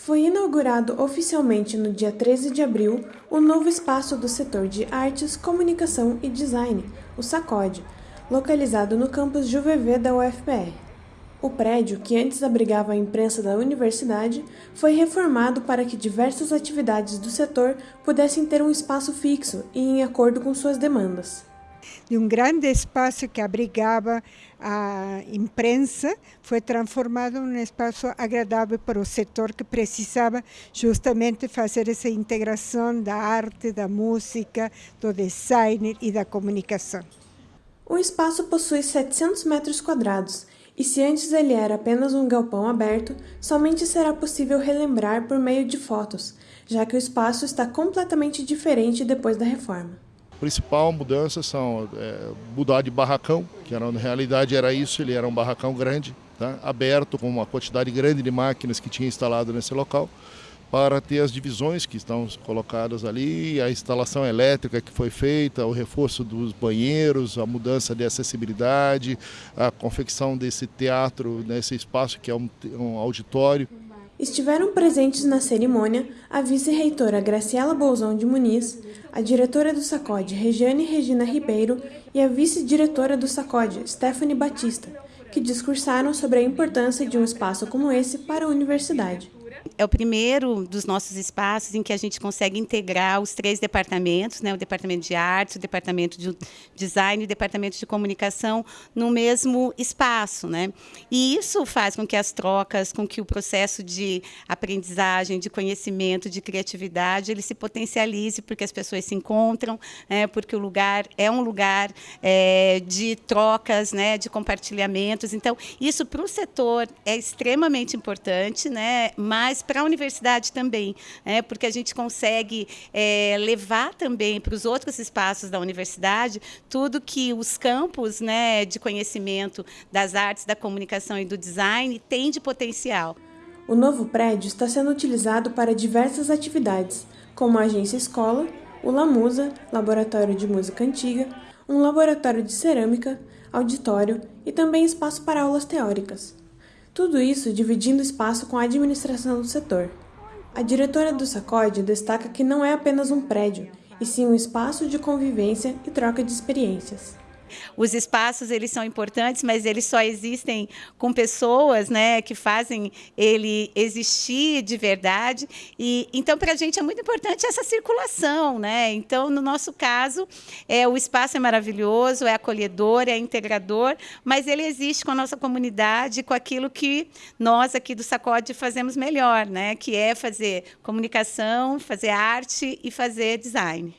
Foi inaugurado oficialmente no dia 13 de abril o novo espaço do setor de Artes, Comunicação e Design, o SACOD, localizado no campus Juvevê da UFPR. O prédio, que antes abrigava a imprensa da universidade, foi reformado para que diversas atividades do setor pudessem ter um espaço fixo e em acordo com suas demandas de um grande espaço que abrigava a imprensa, foi transformado num espaço agradável para o setor que precisava justamente fazer essa integração da arte, da música, do design e da comunicação. O espaço possui 700 metros quadrados e se antes ele era apenas um galpão aberto, somente será possível relembrar por meio de fotos, já que o espaço está completamente diferente depois da reforma principal mudança são é, mudar de barracão, que era, na realidade era isso, ele era um barracão grande, tá? aberto com uma quantidade grande de máquinas que tinha instalado nesse local, para ter as divisões que estão colocadas ali, a instalação elétrica que foi feita, o reforço dos banheiros, a mudança de acessibilidade, a confecção desse teatro, nesse espaço que é um, um auditório. Estiveram presentes na cerimônia a vice-reitora Graciela Bolzão de Muniz, a diretora do SACOD, Regiane Regina Ribeiro, e a vice-diretora do SACOD, Stephanie Batista, que discursaram sobre a importância de um espaço como esse para a universidade. É o primeiro dos nossos espaços em que a gente consegue integrar os três departamentos, né, o departamento de artes, o departamento de design e o departamento de comunicação no mesmo espaço. Né? E isso faz com que as trocas, com que o processo de aprendizagem, de conhecimento, de criatividade, ele se potencialize, porque as pessoas se encontram, né, porque o lugar é um lugar é, de trocas, né, de compartilhamentos. Então, isso para o setor é extremamente importante, né, mas mas para a universidade também, né? porque a gente consegue é, levar também para os outros espaços da universidade tudo que os campos né, de conhecimento das artes, da comunicação e do design têm de potencial. O novo prédio está sendo utilizado para diversas atividades, como a agência escola, o Lamusa, laboratório de música antiga, um laboratório de cerâmica, auditório e também espaço para aulas teóricas. Tudo isso dividindo espaço com a administração do setor. A diretora do SACOD destaca que não é apenas um prédio, e sim um espaço de convivência e troca de experiências. Os espaços eles são importantes, mas eles só existem com pessoas, né, que fazem ele existir de verdade. E então para a gente é muito importante essa circulação, né? Então no nosso caso é o espaço é maravilhoso, é acolhedor, é integrador, mas ele existe com a nossa comunidade, com aquilo que nós aqui do Sacode fazemos melhor, né? Que é fazer comunicação, fazer arte e fazer design.